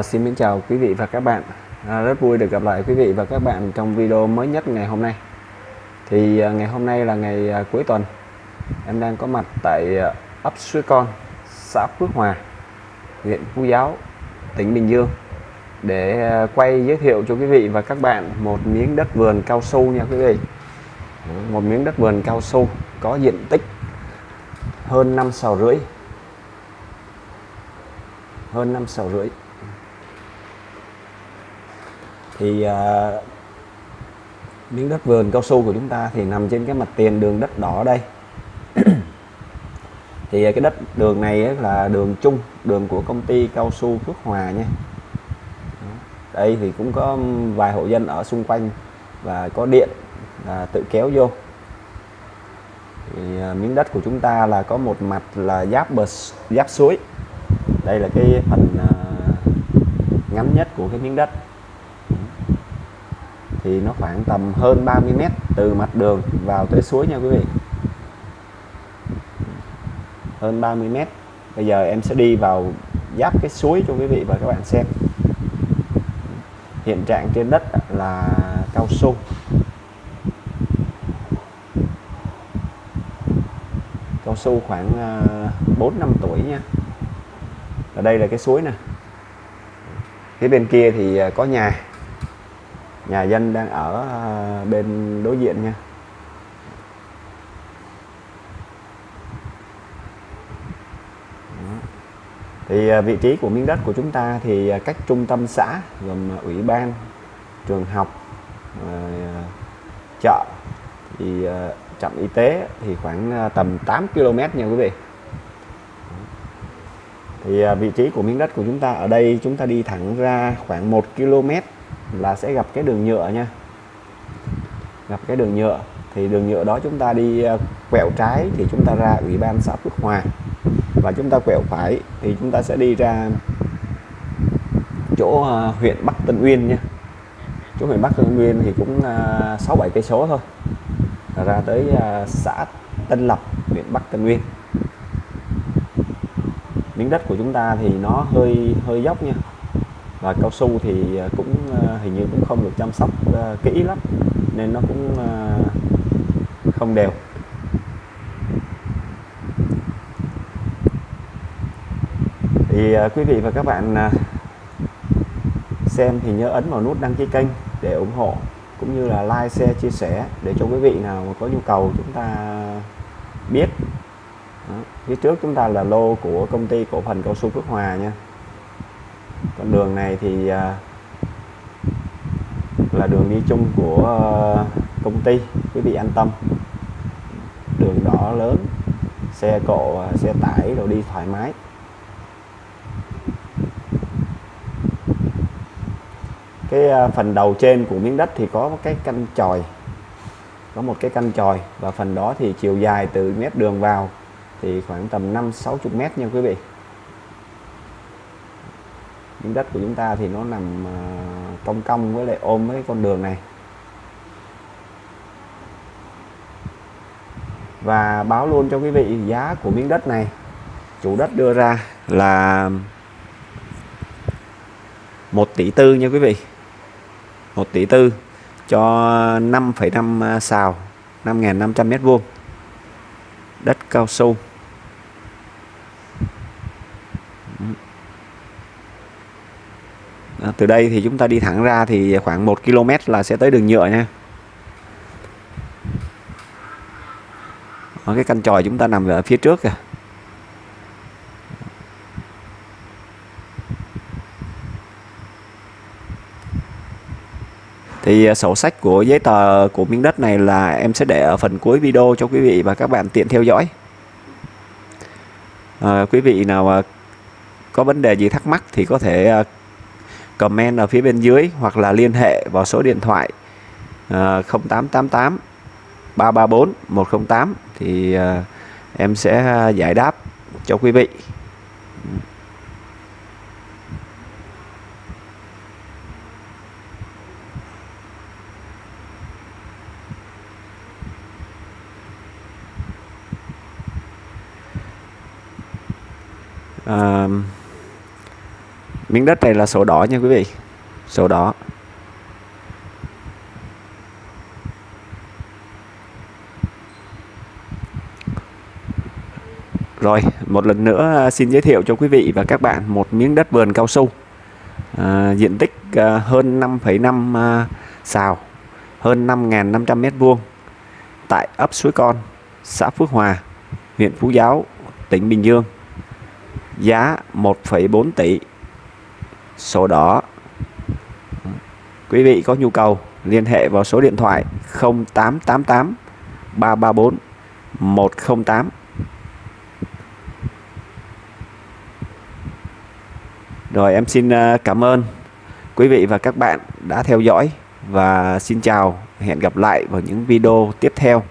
À, xin mến chào quý vị và các bạn. À, rất vui được gặp lại quý vị và các bạn trong video mới nhất ngày hôm nay. Thì à, ngày hôm nay là ngày à, cuối tuần. Em đang có mặt tại à, ấp Suối Con xã Phước Hòa huyện Phú Giáo tỉnh Bình Dương để à, quay giới thiệu cho quý vị và các bạn một miếng đất vườn cao su nha quý vị. Một miếng đất vườn cao su có diện tích hơn 5 sào rưỡi. Hơn 5 sào rưỡi thì à, miếng đất vườn cao su của chúng ta thì nằm trên cái mặt tiền đường đất đỏ đây. Thì à, cái đất đường này ấy là đường chung đường của công ty cao su Phước Hòa nha. Đây thì cũng có vài hộ dân ở xung quanh và có điện là tự kéo vô. Thì à, miếng đất của chúng ta là có một mặt là giáp bờ giáp suối. Đây là cái phần à, ngắn nhất của cái miếng đất thì nó khoảng tầm hơn 30 mét từ mặt đường vào tới suối nha quý vị. Hơn 30 mét. Bây giờ em sẽ đi vào giáp cái suối cho quý vị và các bạn xem. Hiện trạng trên đất là cao su. Cao su khoảng à, 4 năm tuổi nha. Ở đây là cái suối nè. Phía bên kia thì à, có nhà nhà dân đang ở à, bên đối diện nha. Thì à, vị trí của miếng đất của chúng ta thì à, cách trung tâm xã gồm ủy ban, trường học chợ. Thì trạm y tế thì khoảng tầm 8 km nha quý vị. Thì vị trí của miếng đất của chúng ta, ở đây chúng ta đi thẳng ra khoảng 1 km là sẽ gặp cái đường nhựa nha. Gặp cái đường nhựa, thì đường nhựa đó chúng ta đi ờ, quẹo trái thì chúng ta ra ủy ban xã Phước Hòa. Và chúng ta quẹo phải thì chúng ta sẽ đi ra chỗ ờ, huyện Bắc Tân Uyên nha. Chỗ huyện Bắc Tân Uyên thì cũng ờ, sáu bảy cây số thôi. Ra tới xã Tân Lập, huyện Bắc Tân Uyên. Miếng đất của chúng ta thì nó hơi hơi dốc nha và cao su thì à, cũng à, hình như cũng không được chăm sóc à, kỹ lắm, nên nó cũng không đều. Thì quý vị và các bạn xem thì nhớ ấn vào nút đăng ký kênh để ủng hộ, cũng như là like, share, chia sẻ để cho quý vị nào có nhu cầu chúng ta biết. Phía trước chúng ta là lô của công ty cổ phần cao su Phước Hòa nha con đường này thì à, là đường đi chung của à, công ty quý vị an tâm. Đường đỏ lớn, xe cộ à, xe tải đồ đi thoải mái. Cái phần đầu trên của miếng đất thì có cái căn tròi có một cái căn tròi và phần đó thì chiều dài từ mét đường vào thì khoảng tầm 5 60 mét nha quý vị miếng đất của chúng ta thì nó nằm à, cong cong với lại ôm với con đường này. Và báo luôn cho quý vị giá của miếng đất này. Chủ đất đưa ra là 1 tỷ tư nha quý vị. 1 tỷ tư cho 5,5 à, xào 5.500 mét vuông. Đất cao su. À, từ đây thì chúng ta đi thẳng ra thì khoảng 1 km là sẽ tới đường nhựa nha. Ở cái căn tròi chúng ta nằm ở phía trước kìa. Thì à, sổ sách của giấy tờ của miếng đất này là em sẽ để ở phần cuối video cho quý vị và các bạn tiện theo dõi. À, quý vị nào à, có vấn đề gì thắc mắc thì có thể à, comment ở phía bên dưới hoặc là liên hệ vào số điện thoại uh, 0888 334 108 thì uh, em sẽ ờ, giải đáp cho quý vị. Uh, miếng đất này là sổ đỏ nha quý vị. Sổ đỏ. Rồi, một lần nữa à, xin giới thiệu cho quý vị và các bạn một miếng đất vườn cao su. À, diện tích à, hơn 5,5 à, xào, hơn 5.500 mét vuông tại ấp Suối Con, xã Phước Hòa, huyện Phú Giáo, tỉnh Bình Dương. Giá 1,4 tỷ, sổ đỏ. Quý vị có nhu cầu, liên hệ vào số điện thoại 0888 334 108 Rồi em xin ờ, cảm ơn quý vị và các bạn đã theo dõi và xin chào, hẹn gặp lại vào những video tiếp theo